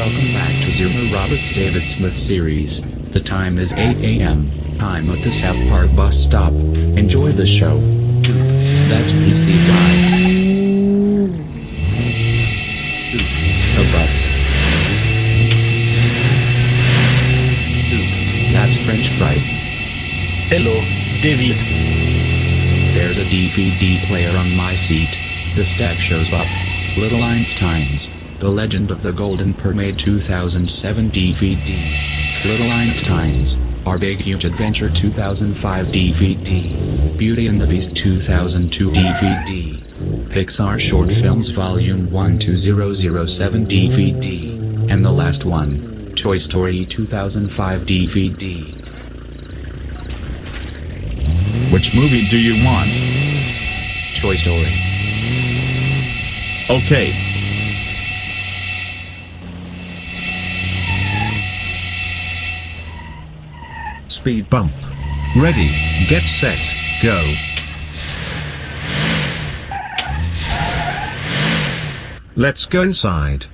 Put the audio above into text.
Welcome back to Zero Roberts David Smith series. The time is 8 a.m. Time at the South Park bus stop. Enjoy the show. That's PC guy. A bus. That's French fry. Hello, David. There's a DVD player on my seat. The stack shows up. Little Einsteins. The Legend of the Golden Mermaid 2007 DVD. Little Einsteins. Our Big Huge Adventure 2005 DVD. Beauty and the Beast 2002 DVD. Pixar Short Films Volume 1 2007 DVD. And the last one. Toy Story 2005 DVD. Which movie do you want? Toy Story. Okay. Speed bump. Ready, get set, go. Let's go inside.